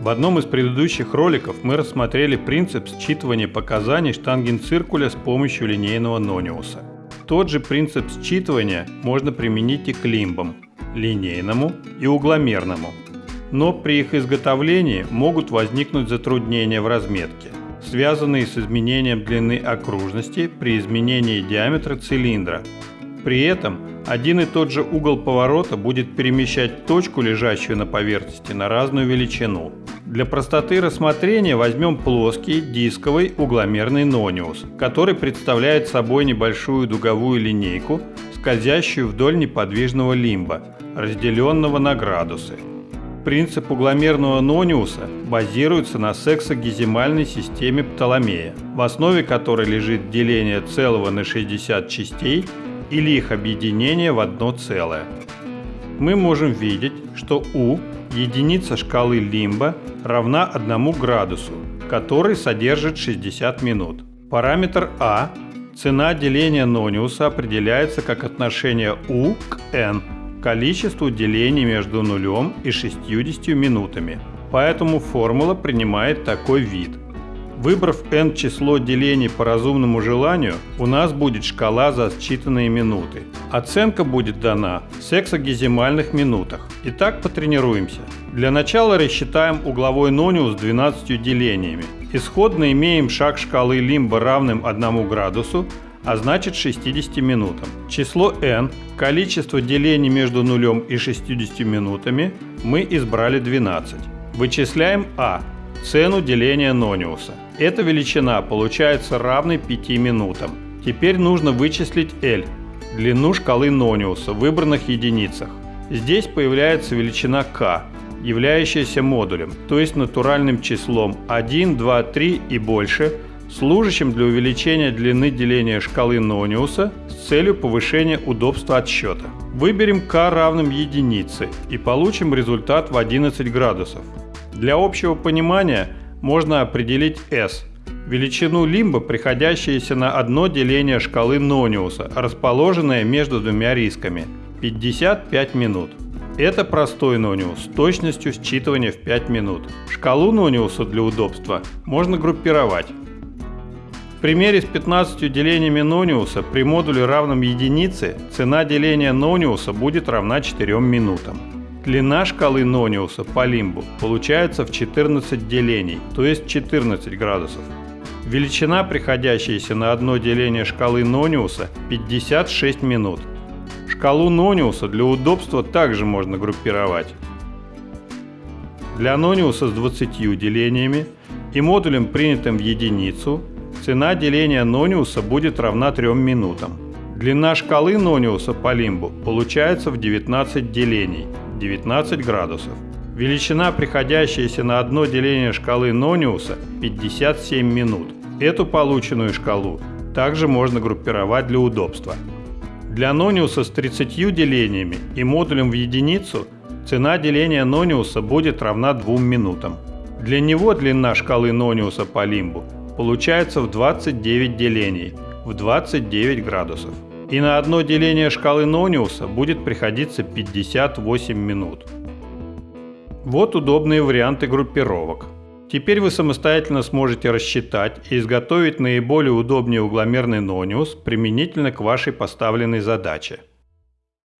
В одном из предыдущих роликов мы рассмотрели принцип считывания показаний штангенциркуля с помощью линейного нониуса. Тот же принцип считывания можно применить и к лимбам – линейному и угломерному. Но при их изготовлении могут возникнуть затруднения в разметке, связанные с изменением длины окружности при изменении диаметра цилиндра. При этом один и тот же угол поворота будет перемещать точку, лежащую на поверхности, на разную величину. Для простоты рассмотрения возьмем плоский дисковый угломерный нониус, который представляет собой небольшую дуговую линейку, скользящую вдоль неподвижного лимба, разделенного на градусы. Принцип угломерного нониуса базируется на сексагезимальной системе Птоломея, в основе которой лежит деление целого на 60 частей или их объединение в одно целое. Мы можем видеть, что U – единица шкалы Лимба равна 1 градусу, который содержит 60 минут. Параметр А – цена деления нониуса определяется как отношение U к n, количеству делений между нулем и 60 минутами. Поэтому формула принимает такой вид – Выбрав n число делений по разумному желанию, у нас будет шкала за считанные минуты. Оценка будет дана в сексагезимальных минутах. Итак, потренируемся. Для начала рассчитаем угловой нониус 12 делениями. Исходно имеем шаг шкалы лимба равным 1 градусу, а значит 60 минутам. Число n, количество делений между нулем и 60 минутами, мы избрали 12. Вычисляем а, цену деления нониуса. Эта величина получается равной 5 минутам. Теперь нужно вычислить L, длину шкалы нониуса в выбранных единицах. Здесь появляется величина k, являющаяся модулем, то есть натуральным числом 1, 2, 3 и больше, служащим для увеличения длины деления шкалы Нониуса с целью повышения удобства отсчета. Выберем k равным единице и получим результат в 11 градусов. Для общего понимания можно определить S – величину лимба, приходящуюся на одно деление шкалы Нониуса, расположенное между двумя рисками – 55 минут. Это простой нониус с точностью считывания в 5 минут. Шкалу нониуса для удобства можно группировать. В примере с 15 делениями нониуса при модуле равном единице цена деления нониуса будет равна 4 минутам. Длина шкалы Нониуса по лимбу получается в 14 делений, то есть 14 градусов. Величина, приходящаяся на одно деление шкалы Нониуса, 56 минут. Шкалу Нониуса для удобства также можно группировать. Для Нониуса с 20 делениями и модулем, принятым в единицу, цена деления Нониуса будет равна 3 минутам. Длина шкалы Нониуса по лимбу получается в 19 делений, 19 градусов. Величина, приходящаяся на одно деление шкалы Нониуса, 57 минут. Эту полученную шкалу также можно группировать для удобства. Для Нониуса с 30 делениями и модулем в единицу цена деления Нониуса будет равна 2 минутам. Для него длина шкалы Нониуса по лимбу получается в 29 делений, в 29 градусов и на одно деление шкалы Нониуса будет приходиться 58 минут. Вот удобные варианты группировок. Теперь вы самостоятельно сможете рассчитать и изготовить наиболее удобный угломерный нониус применительно к вашей поставленной задаче.